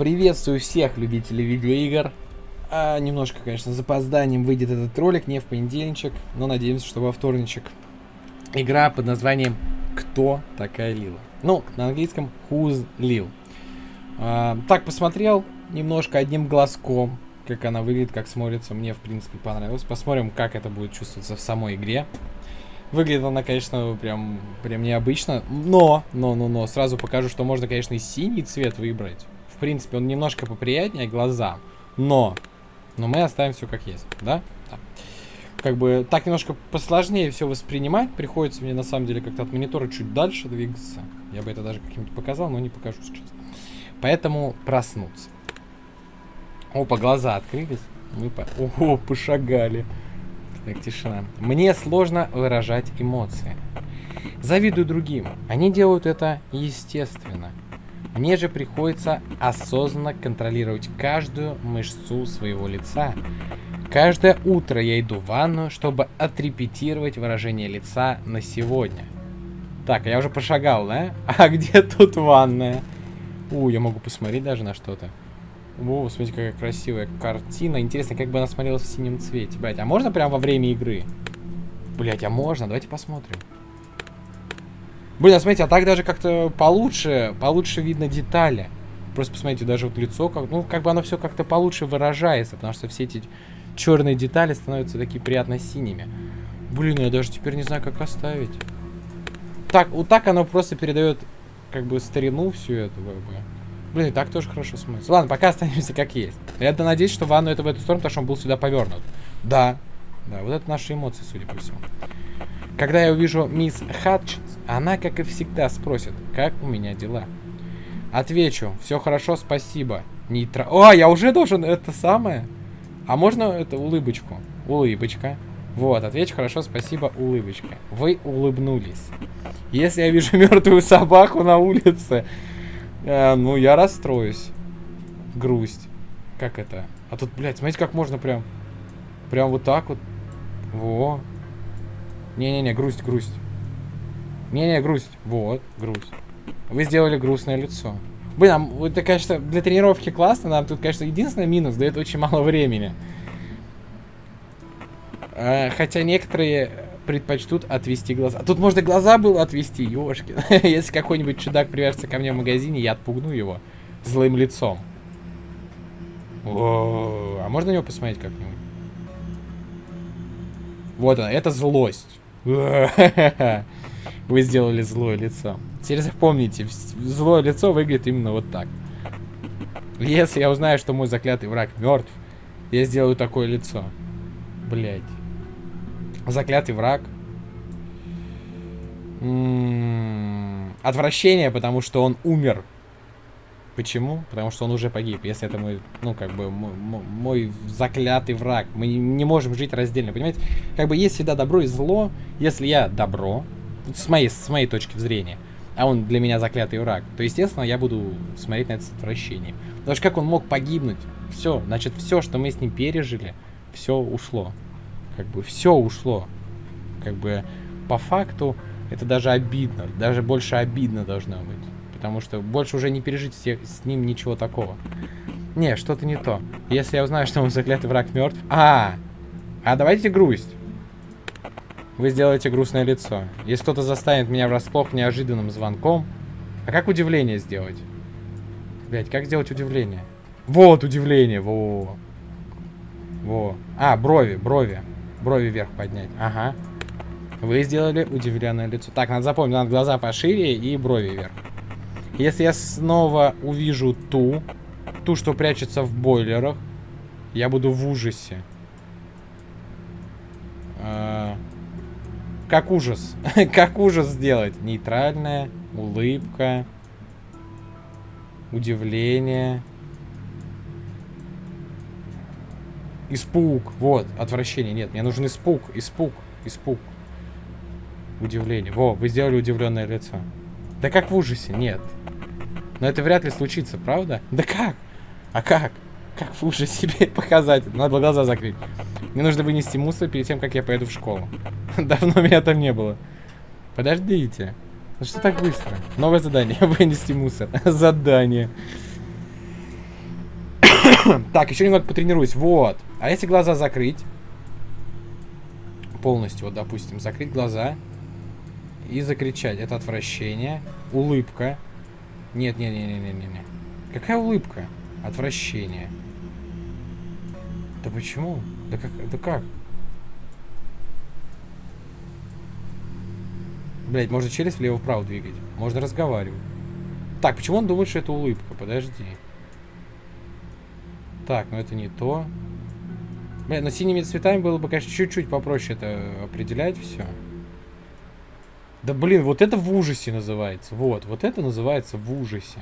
Приветствую всех любителей видеоигр. А, немножко, конечно, с запозданием выйдет этот ролик, не в понедельничек, но надеемся, что во вторничек. Игра под названием «Кто такая Лила?». Ну, на английском «Who's Lil?». А, так, посмотрел немножко одним глазком, как она выглядит, как смотрится. Мне, в принципе, понравилось. Посмотрим, как это будет чувствоваться в самой игре. Выглядит она, конечно, прям, прям необычно. Но, но, но, но, сразу покажу, что можно, конечно, и синий цвет выбрать. Принципе, он немножко поприятнее глазам. Но, но мы оставим все как есть, да? да. Как бы так немножко посложнее все воспринимать. Приходится мне, на самом деле, как-то от монитора чуть дальше двигаться. Я бы это даже как-нибудь показал, но не покажу сейчас. Поэтому проснуться. Опа, глаза открылись. Мы по... Ого, пошагали. Так, тишина. Мне сложно выражать эмоции. Завидую другим. Они делают это естественно. Мне же приходится осознанно контролировать каждую мышцу своего лица. Каждое утро я иду в ванну, чтобы отрепетировать выражение лица на сегодня. Так, я уже пошагал, да? А где тут ванная? У, я могу посмотреть даже на что-то. О, смотрите, какая красивая картина. Интересно, как бы она смотрелась в синем цвете. Блять, а можно прямо во время игры? Блять, а можно? Давайте посмотрим. Блин, а смотрите, а так даже как-то получше, получше видно детали. Просто посмотрите, даже вот лицо, как, ну, как бы оно все как-то получше выражается, потому что все эти черные детали становятся такие приятно синими. Блин, я даже теперь не знаю, как оставить. Так, вот так оно просто передает, как бы, старину всю эту, как бы. Блин, и так тоже хорошо смотрится. Ладно, пока останемся как есть. Я надеюсь, что ванну это в эту сторону, потому что он был сюда повернут. Да. Да, вот это наши эмоции, судя по всему. Когда я увижу мисс Хатчинс, она, как и всегда, спросит, как у меня дела. Отвечу, все хорошо, спасибо. Нейтра... О, я уже должен это самое. А можно это улыбочку? Улыбочка. Вот, отвечу, хорошо, спасибо, улыбочка. Вы улыбнулись. Если я вижу мертвую собаку на улице, Э, ну, я расстроюсь. Грусть. Как это? А тут, блядь, смотрите, как можно прям... Прям вот так вот. Во. Не-не-не, грусть, грусть. Не-не, грусть. Вот, грусть. Вы сделали грустное лицо. Блин, а, это, конечно, для тренировки классно. Нам тут, конечно, единственный минус, дает очень мало времени. Э, хотя некоторые предпочтут отвести глаза. Тут можно глаза было отвести, ёшки. Если какой-нибудь чудак привяжется ко мне в магазине, я отпугну его злым лицом. О, а можно на него посмотреть как-нибудь? Вот она, это злость. Вы сделали злое лицо. Теперь запомните, злое лицо выглядит именно вот так. Если я узнаю, что мой заклятый враг мертв, я сделаю такое лицо. Блять. Заклятый враг. М -м -м, отвращение, потому что он умер. Почему? Потому что он уже погиб. Если это мой, ну, как бы, мой, мой заклятый враг. Мы не можем жить раздельно, понимаете? Как бы есть всегда добро и зло. Если я добро, с моей, с моей точки зрения, а он для меня заклятый враг, то, естественно, я буду смотреть на это с отвращением. Потому что как он мог погибнуть? Все, значит, все, что мы с ним пережили, все ушло. Как бы все ушло. Как бы по факту это даже обидно. Даже больше обидно должно быть. Потому что больше уже не пережить с, ним ничего такого. Не, что-то не то. Если я узнаю, что мой заклятый враг мертв... А, а давайте грусть. Вы сделаете грустное лицо. Если кто-то застанет меня врасплох неожиданным звонком... А как удивление сделать? Блять, как сделать удивление? Вот удивление, во. Во. А, брови, брови. Брови вверх поднять. Ага. Вы сделали удивленное лицо. Так, надо запомнить, надо глаза пошире и брови вверх. Если я снова увижу ту, ту, что прячется в бойлерах, я буду в ужасе. А, как ужас. как ужас сделать? Нейтральная, улыбка, удивление. Испуг. Вот, отвращение. Нет, мне нужен испуг, испуг, испуг. Удивление. Во, вы сделали удивленное лицо. Да как в ужасе? Нет. Но это вряд ли случится, правда? Да как? А как? Как в ужасе себе показать? Надо глаза закрыть. Мне нужно вынести мусор перед тем, как я поеду в школу. Давно меня там не было. Подождите. Ну что так быстро? Новое задание. Вынести мусор. Задание. так, еще немного потренируюсь. Вот. А если глаза закрыть? Полностью, вот, допустим, закрыть глаза и закричать. Это отвращение. Улыбка. Нет, нет, нет, нет, нет, нет. Какая улыбка? Отвращение. Да почему? Да как? Да как? Блять, можно челюсть влево-вправо двигать. Можно разговаривать. Так, почему он думает, что это улыбка? Подожди. Так, ну это не то. Бля, но синими цветами было бы, конечно, чуть-чуть попроще это определять все. Да блин, вот это в ужасе называется. Вот, вот это называется в ужасе.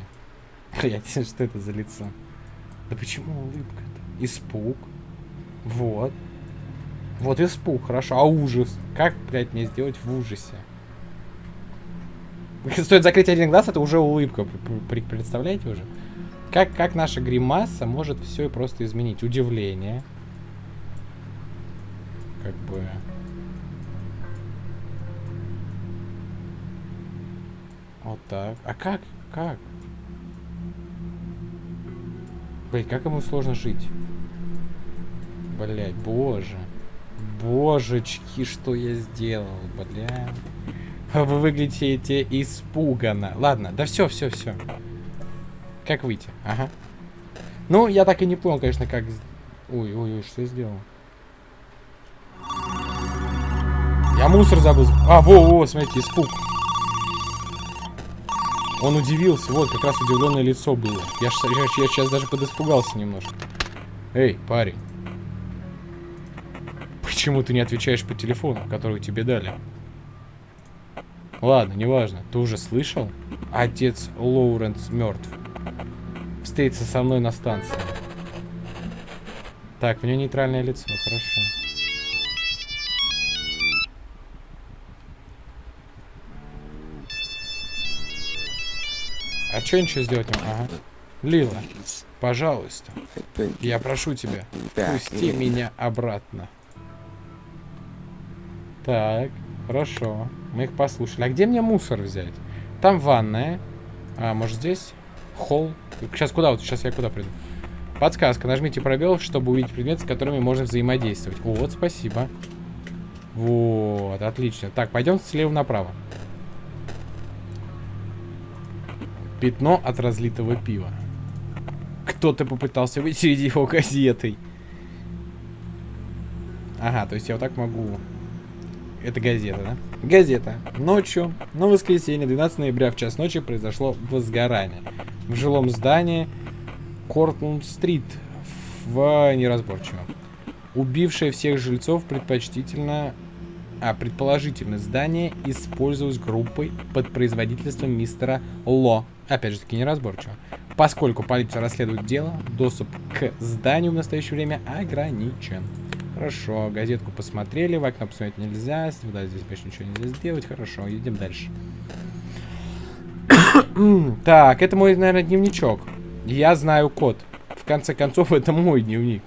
Знаю, что это за лицо. Да почему улыбка-то? Испуг. Вот. Вот испуг, хорошо. А ужас? Как, блядь, мне сделать в ужасе? Стоит закрыть один глаз, это уже улыбка. Представляете уже? Как, как наша гримаса может все и просто изменить? Удивление. Как бы... Вот так. А как? Как? Блять, как ему сложно жить? Блять, боже. Божечки, что я сделал, бля. Вы выглядите испуганно. Ладно, да все, все, все. Как выйти? Ага. Ну, я так и не понял, конечно, как... Ой, ой, ой, что я сделал? Я мусор забыл. А, во, во, смотрите, испуг. Он удивился. Вот, как раз удивленное лицо было. Я сейчас даже подиспугался немножко. Эй, парень. Почему ты не отвечаешь по телефону, который тебе дали? Ладно, неважно. Ты уже слышал? Отец Лоуренс мертв. Встретится со мной на станции. Так, у него нейтральное лицо, хорошо. А что ничего сделать Ага. Лила, пожалуйста, я прошу тебя, пусти меня обратно. Так, хорошо. Мы их послушали. А где мне мусор взять? Там ванная. А, может здесь? Холл. Сейчас куда? Вот сейчас я куда приду? Подсказка. Нажмите пробел, чтобы увидеть предметы, с которыми можно взаимодействовать. Вот, спасибо. Вот, отлично. Так, пойдем слева направо. Пятно от разлитого пива. Кто-то попытался вытереть его газетой. Ага, то есть я вот так могу... Это газета, да? Газета. Ночью, на воскресенье, 12 ноября в час ночи произошло возгорание. В жилом здании Кортланд-стрит в неразборчиво. Убившее всех жильцов предпочтительно а предположительно здание использовалось группой под производительством мистера Ло. Опять же таки неразборчиво. Поскольку полиция расследует дело, доступ к зданию в настоящее время ограничен. Хорошо, газетку посмотрели, в окно посмотреть нельзя, сюда здесь больше ничего нельзя сделать. Хорошо, едем дальше. так, это мой, наверное, дневничок. Я знаю код. В конце концов, это мой дневник.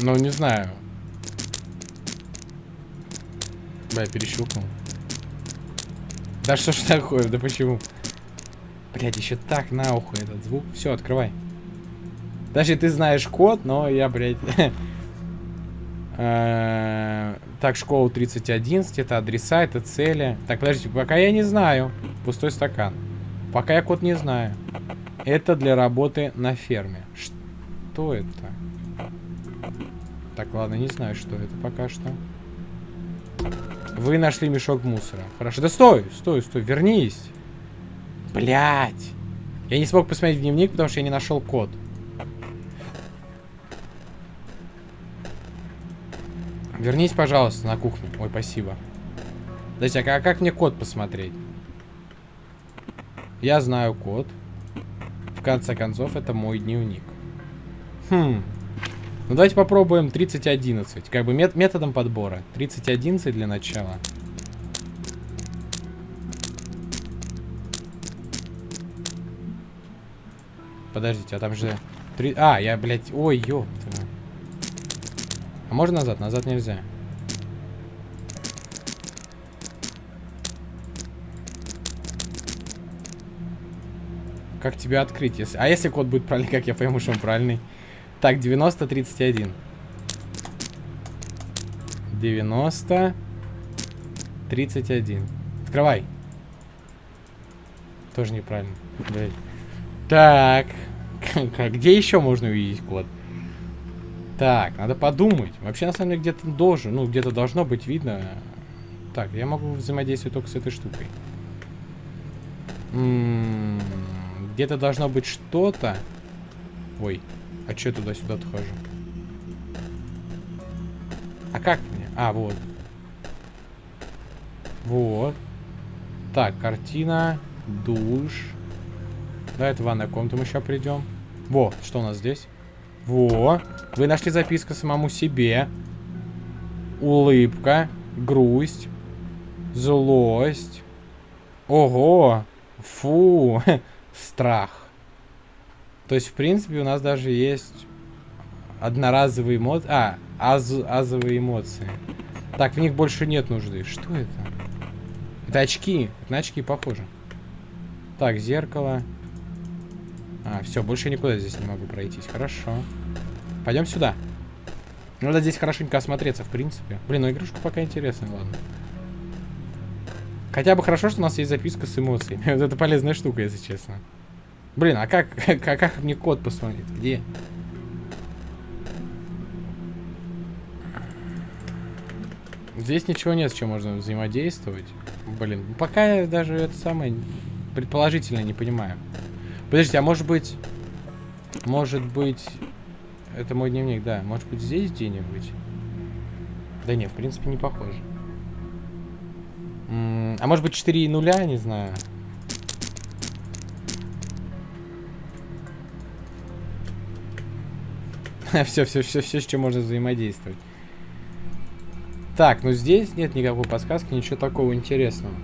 Ну, не знаю. Бля, перещелкнул. Да что ж такое? Да почему? Блять, еще так на ухо этот звук. Все, открывай. Даже ты знаешь код, но я, блядь... Э, так, школа 3011, это адреса, это цели. Так, подождите, пока я не знаю. Пустой стакан. Пока я код не знаю. Это для работы на ферме. Что это? Так, ладно, не знаю, что это пока что. Вы нашли мешок мусора. Хорошо. Да стой, стой, стой, вернись. Блять. Я не смог посмотреть дневник, потому что я не нашел код. Вернись, пожалуйста, на кухню. Ой, спасибо. Подождите, а как мне код посмотреть? Я знаю код. В конце концов, это мой дневник. Хм. Ну, давайте попробуем 3011. Как бы мет методом подбора. 3011 для начала. Подождите, а там же... 3... А, я, блядь... Ой, ёпта. А можно назад? Назад нельзя. как тебя открыть? Если... А если код будет правильный, как я пойму, что он правильный? Так, 90, 31. 90, 31. Открывай. Тоже неправильно. Блядь. Так. Где еще можно увидеть код? Так, надо подумать. Вообще, на самом деле, где-то должен, ну, где-то должно быть видно. Так, я могу взаимодействовать только с этой штукой. М-м, где-то должно быть что-то. Ой, а что я туда-сюда-то хожу? А как мне? А, вот. Вот. Так, картина, душ. Да, это ванная комната мы сейчас придем. Во, что у нас здесь? Во, вы нашли записку самому себе. Улыбка, грусть, злость. Ого, фу, страх. То есть, в принципе, у нас даже есть одноразовые эмоции. А, аз азовые эмоции. Так, в них больше нет нужды. Что это? Это очки. Это на очки похоже. Так, зеркало. А, все, больше никуда здесь не могу пройтись. Хорошо. Пойдем сюда. Надо здесь хорошенько осмотреться, в принципе. Блин, ну игрушка пока интересная, ладно. Хотя бы хорошо, что у нас есть записка с эмоциями. это полезная штука, если честно. Блин, а как, как, как мне код посмотреть? Где? Здесь ничего нет, с чем можно взаимодействовать. Блин, пока я даже это самое предположительно не понимаю. Подождите, а может быть... Может быть... Это мой дневник, да. Может быть здесь где-нибудь? Да нет, в принципе, не похоже. -м а может быть 4 нуля, не знаю. все, все, все, все, с чем можно взаимодействовать. Так, ну здесь нет никакой подсказки, ничего такого интересного.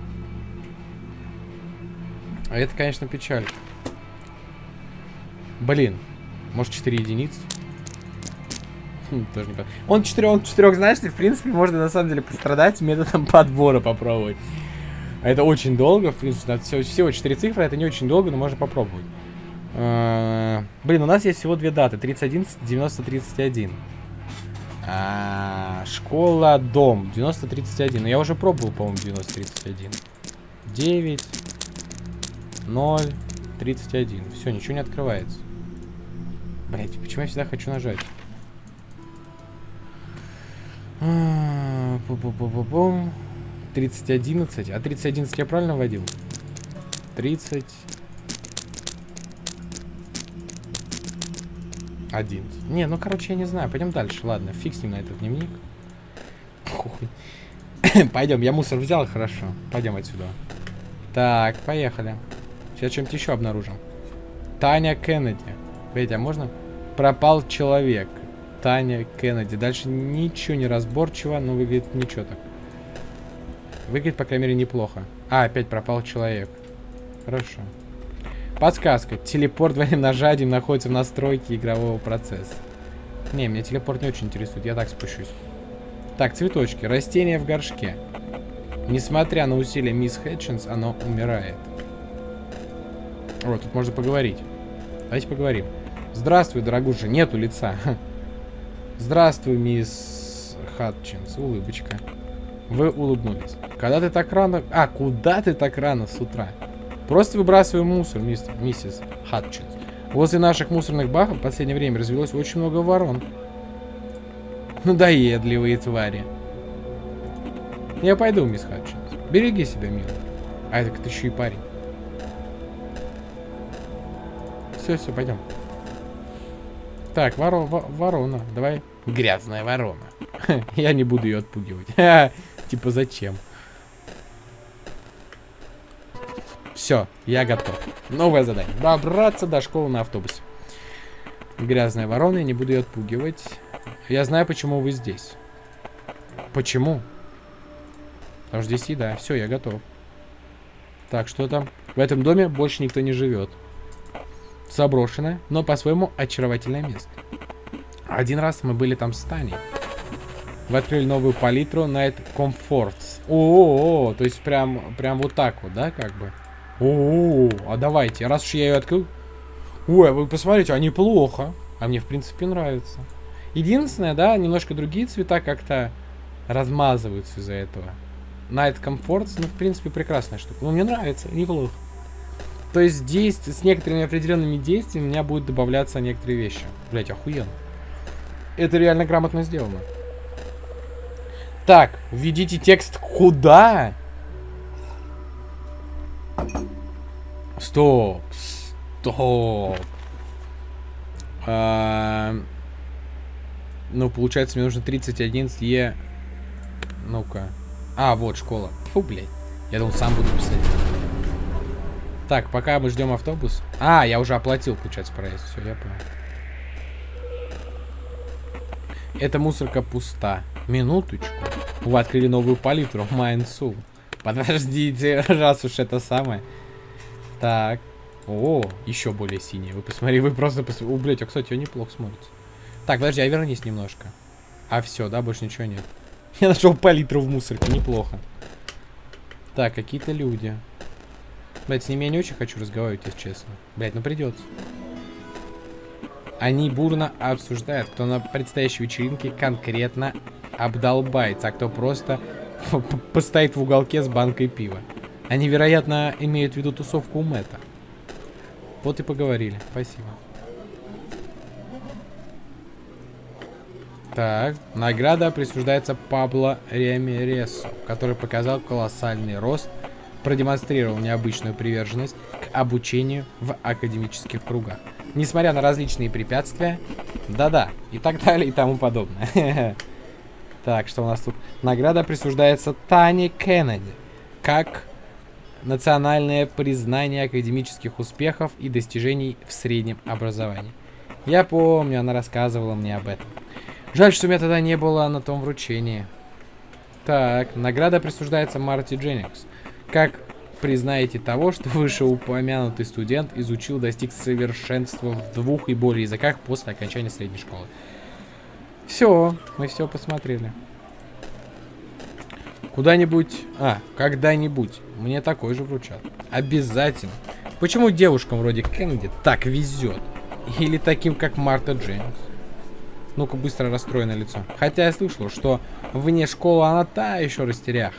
А это, конечно, печаль. Блин, может 4 единицы? Хм, тоже не Он 4, он 4, знаешь, в принципе, можно на самом деле пострадать методом подбора попробовать. Это очень долго, в принципе, всего, всего 4 цифры, это не очень долго, но можно попробовать. А, блин, у нас есть всего две даты, 31, 90, 31. А, школа, дом, 90, 31. Но я уже пробовал, по-моему, 90, 31. 9, 0, 31. Все, ничего не открывается. Блять, почему я всегда хочу нажать? Пу -пу -пу -пу -пу. 3011. А 3011 я правильно вводил? 30... 11. Не, ну короче, я не знаю. Пойдем дальше. Ладно, фиг с ним на этот дневник. Пойдем, я мусор взял, хорошо. Пойдем отсюда. Так, поехали. Сейчас что-нибудь еще обнаружим. Таня Кеннеди. Видите, а можно? Пропал человек. Таня Кеннеди. Дальше ничего не разборчиво, но выглядит ничего так. Выглядит, по крайней мере, неплохо. А, опять пропал человек. Хорошо. Подсказка. Телепорт двойным нажатием находится в настройке игрового процесса. Не, меня телепорт не очень интересует. Я так спущусь. Так, цветочки. Растение в горшке. Несмотря на усилия мисс Хэтчинс, оно умирает. Вот, тут можно поговорить. Давайте поговорим. Здравствуй, дорогуша. Нету лица. Здравствуй, мисс Хатчинс. Улыбочка. Вы улыбнулись. Когда ты так рано... А, куда ты так рано с утра? Просто выбрасывай мусор, мистер, миссис Хатчинс. Возле наших мусорных баков в последнее время развелось очень много ворон. Надоедливые твари. Я пойду, мисс Хатчинс. Береги себя, милый. А это ты еще и парень. Все, все, пойдем. Так, воро, ворона. Давай. Грязная ворона. Я не буду ее отпугивать. Типа зачем? Все, я готов. Новое задание. Добраться до школы на автобусе. Грязная ворона, я не буду ее отпугивать. Я знаю, почему вы здесь. Почему? Потому что здесь еда. Все, я готов. Так, что там? В этом доме больше никто не живет. Заброшенное, но по-своему очаровательное место. Один раз мы были там с Таней. Вы открыли новую палитру Night Comforts. О, -о, -о, -о то есть прям, прям вот так вот, да, как бы? О, а давайте, раз уж я ее открыл. Ой, а вы посмотрите, а неплохо. А мне, в принципе, нравится. Единственное, да, немножко другие цвета как-то размазываются из-за этого. Night Comfort, ну, в принципе, прекрасная штука. Ну, мне нравится, неплохо. То есть действие, с некоторыми определенными действиями у меня будут добавляться некоторые вещи. Блять, охуенно. Это реально грамотно сделано. Так, введите текст куда? Стоп. Стоп. А, ну, получается, мне нужно 31 Е. Ну-ка. А, вот школа. Фу, блядь. Я думал, сам буду писать. Так, пока мы ждем автобус. А, я уже оплатил, получается, проезд. Все, я понял. Эта мусорка пуста. Минуточку. Вы открыли новую палитру. Майнсу. Подождите, раз уж это самое. Так. О, еще более синий. Вы посмотри, вы просто посмотрите. О, блядь, а, кстати, он неплохо смотрится. Так, подожди, а вернись немножко. А все, да, больше ничего нет. Я нашел палитру в мусорке, неплохо. Так, какие-то люди. Блять, с ними я не очень хочу разговаривать, если честно. Блять, ну придется. Они бурно обсуждают, кто на предстоящей вечеринке конкретно обдолбается, а кто просто постоит в уголке с банкой пива. Они, вероятно, имеют в виду тусовку у Мэтта. Вот и поговорили. Спасибо. Так, награда присуждается Пабло Ремересу, который показал колоссальный рост, продемонстрировал необычную приверженность к обучению в академических кругах. Несмотря на различные препятствия, да-да, и так далее, и тому подобное. Так, что у нас тут? Награда присуждается Тане Кеннеди, как национальное признание академических успехов и достижений в среднем образовании. Я помню, она рассказывала мне об этом. Жаль, что у меня тогда не было на том вручении. Так, награда присуждается Марти Дженнингс. Как признаете того, что вышеупомянутый студент изучил, достиг совершенства в двух и более языках после окончания средней школы. Все, мы все посмотрели. Куда-нибудь... А, когда-нибудь. Мне такой же вручат. Обязательно. Почему девушкам вроде Кеннеди так везет? Или таким, как Марта Джеймс? Ну-ка, быстро расстроенное лицо. Хотя я слышал, что вне школы она та еще растерях.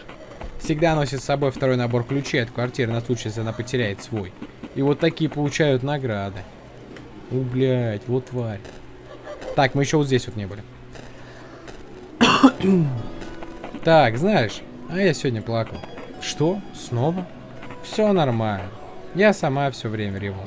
Всегда носит с собой второй набор ключей от квартиры на случай, если она потеряет свой. И вот такие получают награды. У, блядь, вот тварь. Так, мы еще вот здесь вот не были. так, знаешь, а я сегодня плакал. Что? Снова? Все нормально. Я сама все время реву.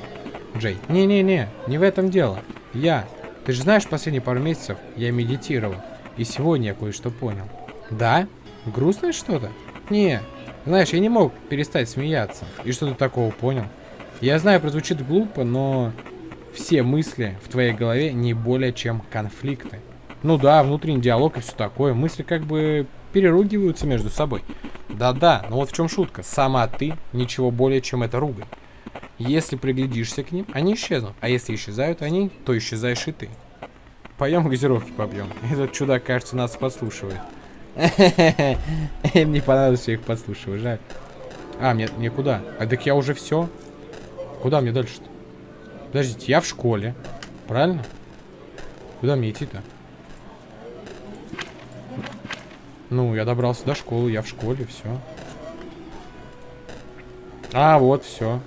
Джей, не-не-не, не в этом дело. Я. Ты же знаешь, последние пару месяцев я медитировал. И сегодня я кое-что понял. Да? Грустное что-то? Не. Знаешь, я не мог перестать смеяться. И что ты такого понял? Я знаю, прозвучит глупо, но все мысли в твоей голове не более чем конфликты. Ну да, внутренний диалог и все такое. Мысли как бы переругиваются между собой. Да-да, но вот в чем шутка. Сама ты ничего более, чем это ругань. Если приглядишься к ним, они исчезнут. А если исчезают они, то исчезаешь и ты. Поем газировки попьем. Этот чудак, кажется, нас подслушивает. Им не понравилось, что я их подслушиваю, жаль. А, мне, мне куда? А так я уже все. Куда мне дальше-то? Подождите, я в школе. Правильно? Куда мне идти-то? Ну, я добрался до школы, я в школе, все. А, вот, все.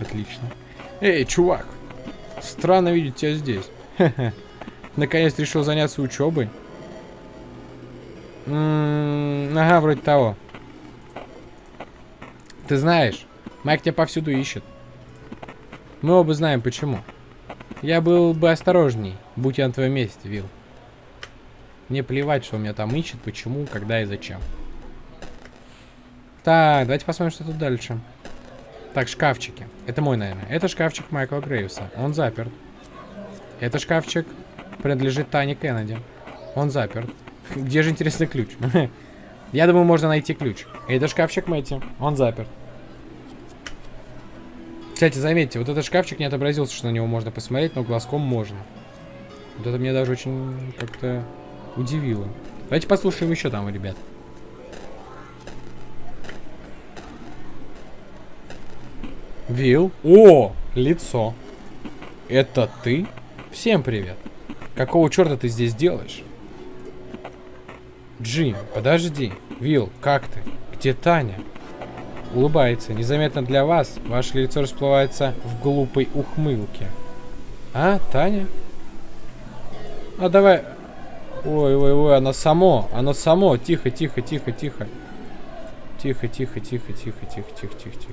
Отлично. Эй, чувак. Странно видеть тебя здесь. Наконец решил заняться учебой. М -м ага, вроде того. Ты знаешь, Майк тебя повсюду ищет. Мы оба знаем почему. Я был бы осторожней, будь я на твоем месте, Вил. Мне плевать, что у меня там ищет, почему, когда и зачем. Так, давайте посмотрим, что тут дальше. Так, шкафчики. Это мой, наверное. Это шкафчик Майкла Грейвса. Он заперт. Это шкафчик принадлежит Тане Кеннеди. Он заперт. Где же интересный ключ? Я думаю, можно найти ключ. Это шкафчик Мэтти. Он заперт. Кстати, заметьте, вот этот шкафчик не отобразился, что на него можно посмотреть, но глазком можно. Вот это мне даже очень как-то удивило. Давайте послушаем еще там, ребят. Вил. О, лицо. Это ты? Всем привет. Какого черта ты здесь делаешь? Джим, подожди. Вил, как ты? Где Таня? Улыбается. Незаметно для вас. Ваше лицо расплывается в глупой ухмылке. А, Таня? А давай... Ой, ой, ой, оно само. Оно само. Тихо, тихо, тихо, тихо. Тихо, тихо, тихо, тихо, тихо, тихо, тихо, тихо.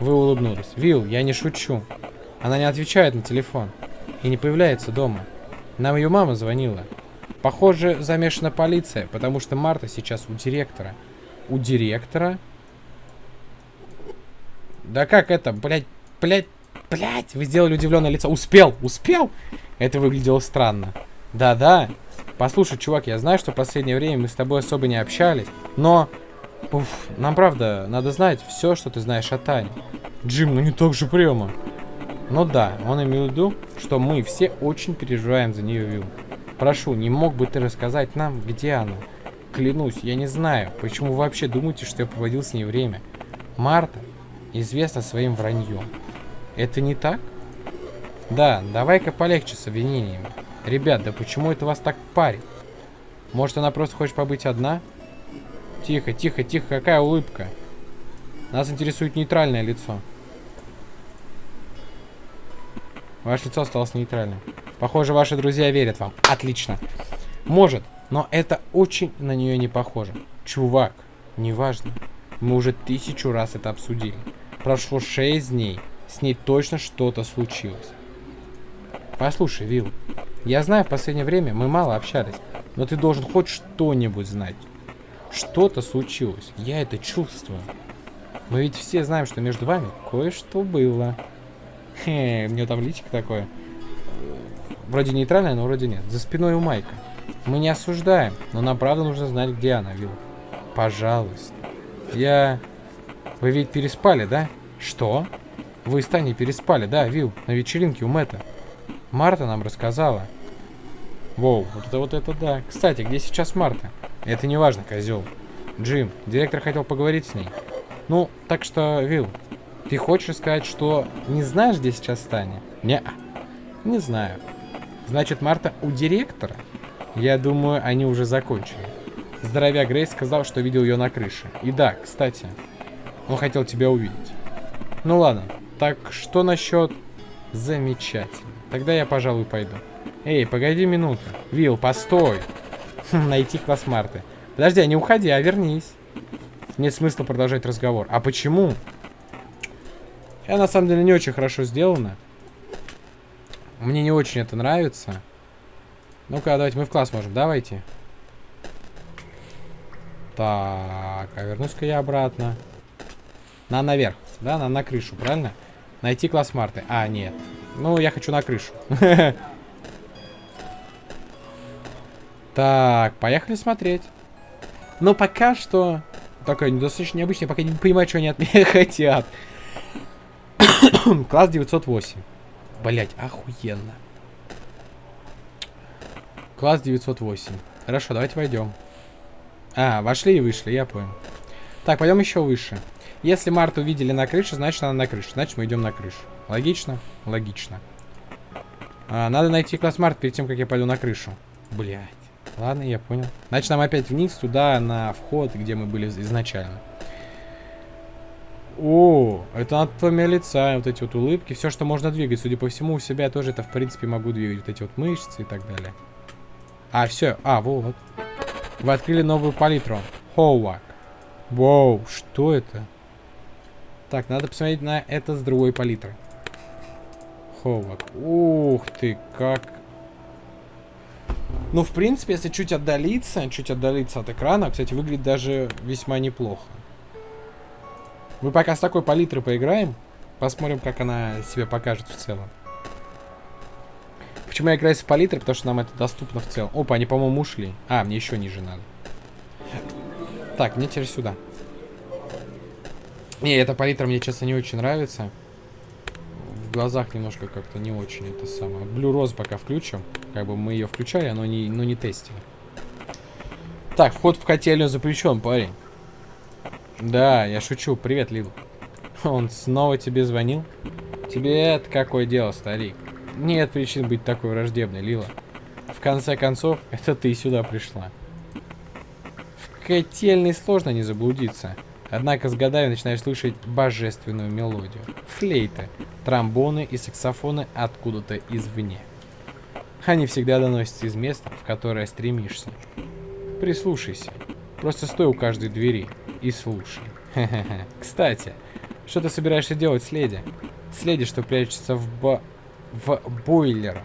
Вы улыбнулись. Вил, я не шучу. Она не отвечает на телефон. И не появляется дома. Нам ее мама звонила. Похоже, замешана полиция, потому что Марта сейчас у директора. У директора? Да как это, блядь, блядь, блядь, вы сделали удивленное лицо. Успел, успел? Это выглядело странно. Да-да. Послушай, чувак, я знаю, что в последнее время мы с тобой особо не общались, но... Уф, нам правда надо знать все, что ты знаешь о Тане. Джим, ну не так же прямо. Ну да, он имел в виду, что мы все очень переживаем за нее, Вилл. Прошу, не мог бы ты рассказать нам, где она? Клянусь, я не знаю, почему вы вообще думаете, что я проводил с ней время. Марта известна своим враньем. Это не так? Да, давай-ка полегче с обвинениями. Ребят, да почему это вас так парит? Может, она просто хочет побыть одна? Тихо, тихо, тихо, какая улыбка. Нас интересует нейтральное лицо. Ваше лицо осталось нейтральным. Похоже, ваши друзья верят вам. Отлично. Может, но это очень на нее не похоже. Чувак, неважно. Мы уже тысячу раз это обсудили. Прошло шесть дней. С ней точно что-то случилось. Послушай, Вилл, я знаю, в последнее время мы мало общались, но ты должен хоть что-нибудь знать. Что-то случилось, я это чувствую. Мы ведь все знаем, что между вами кое-что было. Хе, у меня там личико такое. Вроде нейтральное, но вроде нет. За спиной у Майка. Мы не осуждаем, но нам правда нужно знать, где она, Вилл. Пожалуйста. Я... Вы ведь переспали, да? Что? Вы с Таней переспали, да, Вилл, на вечеринке у Мэтта. Марта нам рассказала. Воу, вот это вот это да. Кстати, где сейчас Марта? Это не важно, козел. Джим, директор хотел поговорить с ней. Ну, так что, Вилл, ты хочешь сказать, что не знаешь, где сейчас Таня? Не, не знаю. Значит, Марта у директора? Я думаю, они уже закончили. Здоровяк Грейс сказал, что видел ее на крыше. И да, кстати, он хотел тебя увидеть. Ну ладно, так что насчет... Замечательно. Тогда я, пожалуй, пойду. Эй, погоди минуту. Вил, постой. Найти класс Марты. Подожди, а не уходи, а вернись. Нет смысла продолжать разговор. А почему? Я на самом деле не очень хорошо сделано. Мне не очень это нравится. Ну-ка, давайте мы в класс можем. Давайте. Так, а вернусь-ка я обратно. На наверх, да? На, на крышу, правильно? Найти класс Марты. А, нет. Ну, я хочу на крышу. Так, поехали смотреть. Но пока что... Такое достаточно необычное, пока не понимаю, что они от меня хотят. Класс 908. Блять, охуенно. Класс 908. Хорошо, давайте войдем. А, вошли и вышли, я понял. Так, пойдем еще выше. Если Марту увидели на крыше, значит она на крыше. Значит мы идем на крышу. Логично? Логично. А, надо найти класс Март перед тем, как я пойду на крышу. Блять. Ладно, я понял. Значит, нам опять вниз, туда, на вход, где мы были изначально. О, это от твоего лица, вот эти вот улыбки, все, что можно двигать. Судя по всему, у себя тоже это, в принципе, могу двигать. Вот эти вот мышцы и так далее. А, все. А, вот. Вы открыли новую палитру. Хоуак. Воу, что это? Так, надо посмотреть на это с другой палитры. Хоуак. Ух ты, как ну, в принципе, если чуть отдалиться, чуть отдалиться от экрана, кстати, выглядит даже весьма неплохо. Мы пока с такой палитрой поиграем. Посмотрим, как она себя покажет в целом. Почему я играю с палитрой? Потому что нам это доступно в целом. Опа, они, по-моему, ушли. А, мне еще ниже надо. Так, мне теперь сюда. Не, эта палитра мне, честно, не очень нравится в глазах немножко как-то не очень это самое. Blue Rose пока включим. Как бы мы ее включали, но не, но не тестили. Так, вход в котельную запрещен, парень. Да, я шучу. Привет, Лил. Он снова тебе звонил? Тебе это какое дело, старик? Нет причин быть такой враждебной, Лила. В конце концов, это ты сюда пришла. В котельной сложно не заблудиться. Однако с годами начинаешь слышать божественную мелодию. Флейты, тромбоны и саксофоны откуда-то извне. Они всегда доносятся из места, в которое стремишься. Прислушайся. Просто стой у каждой двери и слушай. Кстати, что ты собираешься делать с леди? С леди, что прячется в, бо... в бойлерах.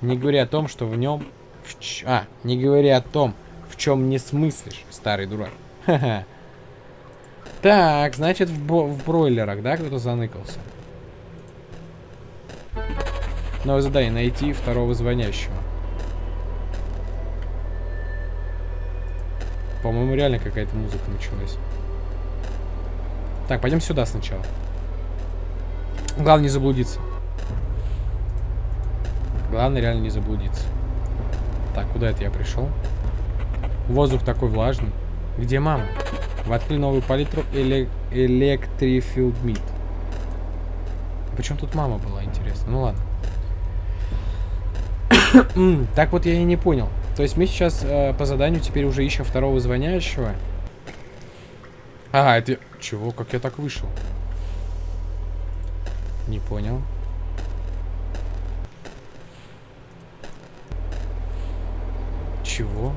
Не говоря о том, что в нем... В ч... А, не говоря о том, в чем не смыслишь, старый дурак. Так, значит, в, бо... в бройлерах, да, кто-то заныкался? Новое задание. Найти второго звонящего. По-моему, реально какая-то музыка началась. Так, пойдем сюда сначала. Главное не заблудиться. Главное реально не заблудиться. Так, куда это я пришел? Воздух такой влажный. Где мама? Вы открыли новую палитру эле Electrifield Meat. Почему тут мама была, интересно? Ну ладно. так вот я и не понял. То есть мы сейчас э, по заданию теперь уже ищем второго звонящего. А, это... Чего? Как я так вышел? Не понял. Чего?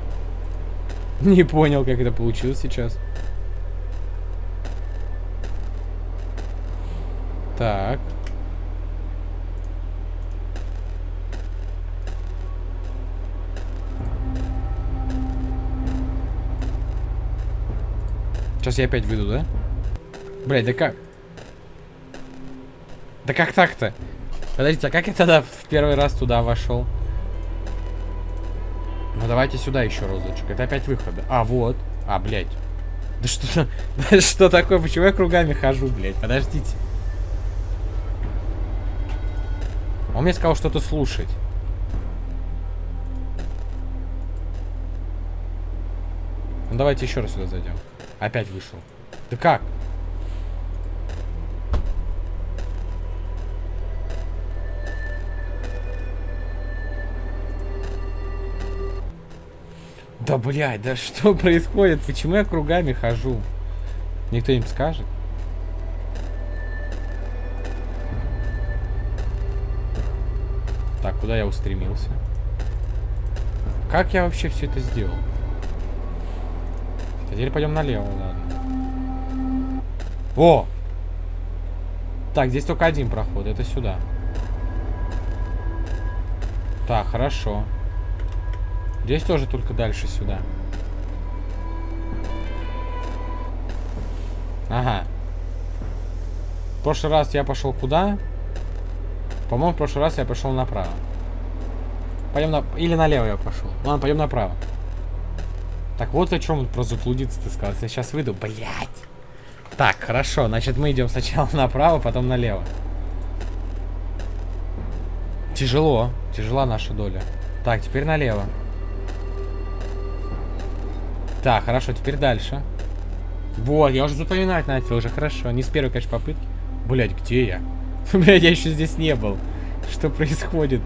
Не понял, как это получилось сейчас. Так. Сейчас я опять выйду, да? Блять, да как? Да как так-то? Подождите, а как я тогда в первый раз туда вошел? Ну давайте сюда еще разочек. Это опять выходы. А, вот. А, блядь. Да что, да что такое? Почему я кругами хожу, блядь? Подождите. Он мне сказал что-то слушать. Ну давайте еще раз сюда зайдем. Опять вышел. Да как? Да, блядь, да что происходит? Почему я кругами хожу? Никто им скажет? Так, куда я устремился? Как я вообще все это сделал? Теперь пойдем налево, ладно. О! Так, здесь только один проход, это сюда. Так, хорошо. Здесь тоже только дальше сюда. Ага. В прошлый раз я пошел куда? По-моему, в прошлый раз я пошел направо. Пойдем на... Или налево я пошел. Ладно, пойдем направо. Так, вот о чем про заблудиться ты сказал. Я сейчас выйду. Блять. Так, хорошо. Значит, мы идем сначала направо, потом налево. Тяжело. Тяжела наша доля. Так, теперь налево. Так, хорошо, теперь дальше. Вот, я уже запоминать начал, уже хорошо. Не с первой, конечно, попытки. Блять, где я? Блять, я еще здесь не был. Что происходит?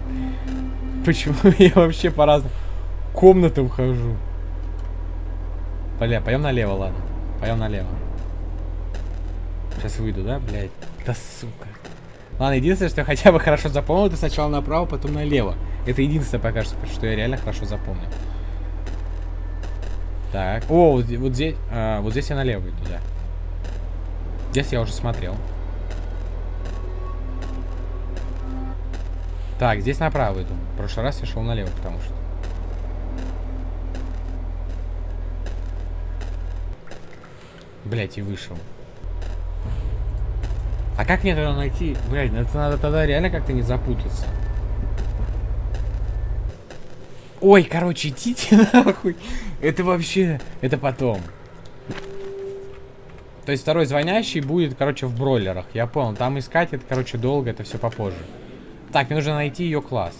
Почему я вообще по разным комнатам хожу? Бля, пойдем налево, ладно. Пойдем налево. Сейчас выйду, да, блядь? Да сука. Ладно, единственное, что я хотя бы хорошо запомнил, это сначала направо, потом налево. Это единственное пока что, что я реально хорошо запомнил. Так. О, вот, вот здесь. А, вот здесь я налево иду, да. Здесь я уже смотрел. Так, здесь направо иду. В прошлый раз я шел налево, потому что. Блять, и вышел. А как мне тогда найти? Блять, ну это надо тогда реально как-то не запутаться. Ой, короче, идите нахуй. Это вообще... Это потом. То есть второй звонящий будет, короче, в бройлерах. Я понял. Там искать это, короче, долго. Это все попозже. Так, мне нужно найти ее класс.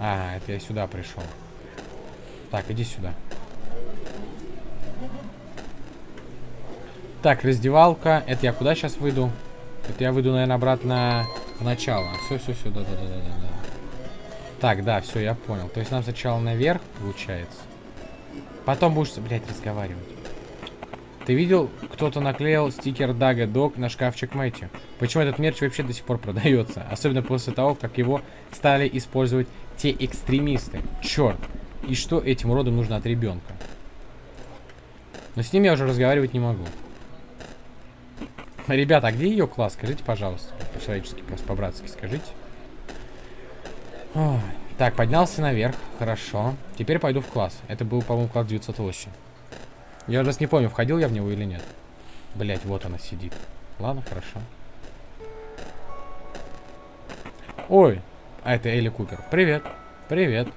А, это я сюда пришел. Так, иди сюда. Так, раздевалка. Это я куда сейчас выйду? Это я выйду, наверное, обратно в начало. Все, все, все, да, да, да, да, да. Так, да, все, я понял. То есть нам сначала наверх, получается. Потом будешь, блядь, разговаривать. Ты видел, кто-то наклеил стикер Дага Дог на шкафчик Мэтью? Почему этот мерч вообще до сих пор продается? Особенно после того, как его стали использовать те экстремисты. Черт. И что этим уродам нужно от ребенка? Но с ним я уже разговаривать не могу. Ребята, а где ее класс? Скажите, пожалуйста. По-человечески, просто по-братски скажите. Ой. Так, поднялся наверх. Хорошо. Теперь пойду в класс. Это был, по-моему, класс 908. Я раз не помню, входил я в него или нет. Блять, вот она сидит. Ладно, хорошо. Ой, а это Элли Купер. Привет. Привет.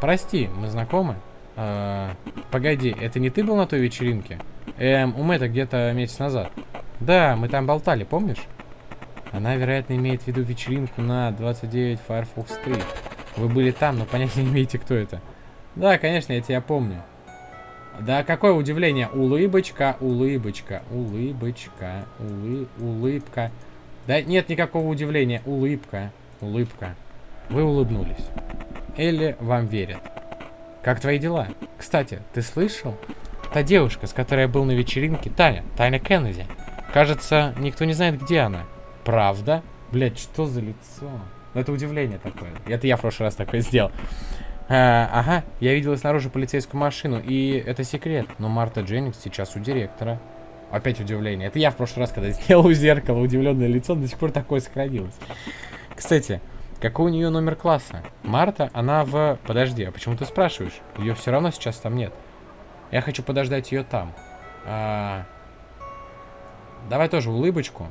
Прости, мы знакомы? А, погоди, это не ты был на той вечеринке? Эм, у Мэтта где-то месяц назад. Да, мы там болтали, помнишь? Она, вероятно, имеет в виду вечеринку на 29 Firefox Street. Вы были там, но понятия не имеете, кто это. Да, конечно, я тебя помню. Да какое удивление. Улыбочка, улыбочка, улыбочка, улы, улыбка. Да нет никакого удивления. Улыбка, улыбка. Вы улыбнулись. Элли вам верит. Как твои дела? Кстати, ты слышал? Та девушка, с которой я был на вечеринке, Таня, Таня Кеннеди. Кажется, никто не знает, где она. Правда? Блять, что за лицо? Ну, это удивление такое. Это я в прошлый раз такое сделал. А, ага, я видела снаружи полицейскую машину, и это секрет. Но Марта Дженнингс сейчас у директора. Опять удивление. Это я в прошлый раз, когда сделал у зеркала удивленное лицо, до сих пор такое сохранилось. Кстати, какой у нее номер класса? Марта, она в... Подожди, а почему ты спрашиваешь? Ее все равно сейчас там нет. Я хочу подождать ее там. А... Давай тоже улыбочку.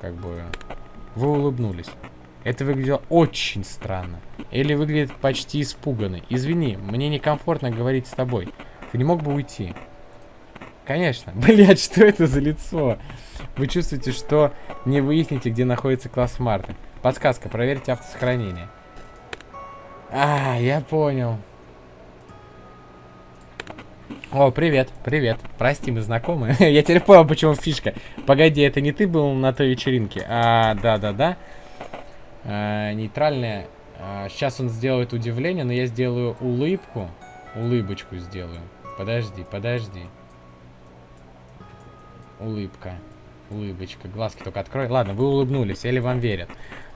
Как бы... Вы улыбнулись. Это выглядело очень странно. Или выглядит почти испуганный. Извини, мне некомфортно говорить с тобой. Ты не мог бы уйти? Конечно. Блять, что это за лицо? Вы чувствуете, что не выясните, где находится класс Марты. Подсказка, проверьте автосохранение. А, я понял. О, привет, привет. Прости, мы знакомы. я теперь понял, почему фишка. Погоди, это не ты был на той вечеринке? А, да-да-да э, нейтральное. Э, сейчас он сделает удивление, но я сделаю улыбку. Улыбочку сделаю. Подожди, подожди. Улыбка. Улыбочка. Глазки только открой. Ладно, вы улыбнулись, или вам верят.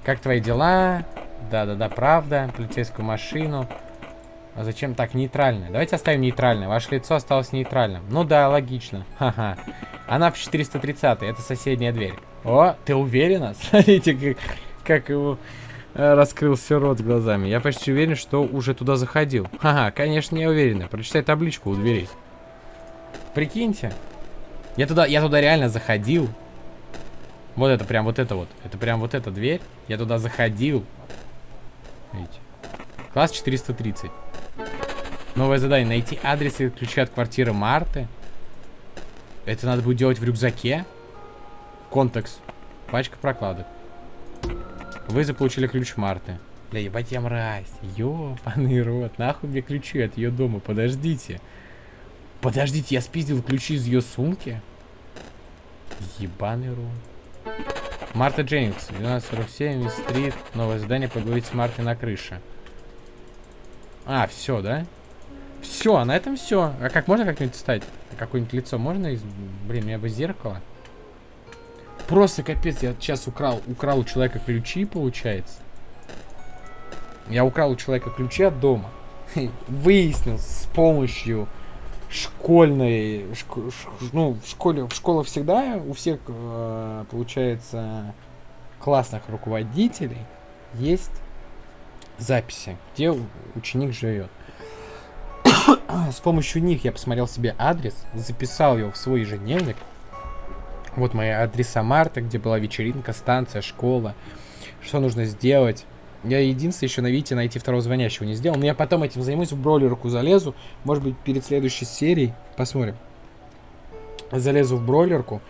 Как твои дела? Да-да-да, правда. Полицейскую машину. А зачем так нейтральное? Давайте оставим нейтральное. Ваше лицо осталось нейтральным. Ну да, логично. Ха-ха. Она в 430 это соседняя дверь. О, ты уверена? Смотрите, как как его э, раскрылся рот глазами. Я почти уверен, что уже туда заходил. Ага, конечно, не уверен. Прочитай табличку у дверей. Прикиньте. Я туда, я туда реально заходил. Вот это прям вот это вот. Это прям вот эта дверь. Я туда заходил. Видите? Класс 430. Новое задание. Найти адрес и ключи от квартиры Марты. Это надо будет делать в рюкзаке. Контекст. Пачка прокладок. Вы заполучили ключ Марты. Бля, ебать я мразь. Ёбаный рот. Нахуй мне ключи от ее дома. Подождите. Подождите, я спиздил ключи из ее сумки? Ебаный рот. Марта Дженнингс, 1247, стрит. Новое задание поговорить с Мартой на крыше. А, все, да? Все, а на этом все. А как можно как-нибудь встать? Какое-нибудь лицо можно из... Блин, у меня бы зеркало. Просто капец, я сейчас украл, украл у человека ключи, получается. Я украл у человека ключи от дома. Выяснил с помощью школьной, ну, в школе, в школе всегда у всех, э, получается, классных руководителей есть записи, где ученик живет. С помощью них я посмотрел себе адрес, записал его в свой ежедневник, вот мои адреса Марта, где была вечеринка, станция, школа. Что нужно сделать? Я единственное еще на Вите найти второго звонящего не сделал. Но я потом этим займусь, в бройлерку залезу. Может быть, перед следующей серией. Посмотрим. Залезу в бройлерку.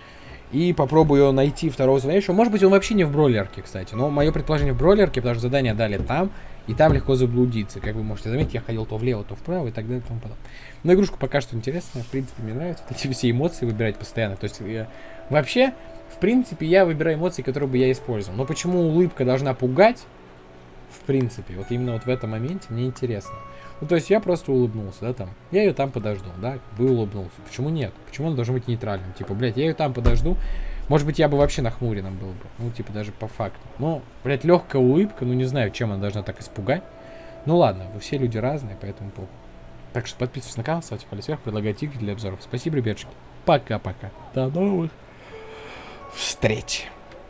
И попробую найти второго звонящего. Может быть, он вообще не в бройлерке, кстати. Но мое предположение в бройлерке, потому что задание дали там. И там легко заблудиться. Как вы можете заметить, я ходил то влево, то вправо и так далее и тому подобное. Но игрушка пока что интересная. В принципе, мне нравится. Эти все эмоции выбирать постоянно. То есть, я... вообще, В принципе, я выбираю эмоции, которые бы я использовал. Но почему улыбка должна пугать? В принципе, вот именно вот в этом моменте мне интересно. Ну, то есть я просто улыбнулся, да, там. Я ее там подожду, да, вы улыбнулся. Почему нет? Почему он должен быть нейтральным? Типа, блядь, я ее там подожду. Может быть, я бы вообще нахмуренным был бы. Ну, типа, даже по факту. Но, блядь, легкая улыбка, ну, не знаю, чем она должна так испугать. Ну, ладно, вы все люди разные, поэтому похуй. Так что подписывайтесь на канал, ставьте палец вверх, предлагайте игры для обзоров. Спасибо, ребятушки. Пока-пока. До новых встреч.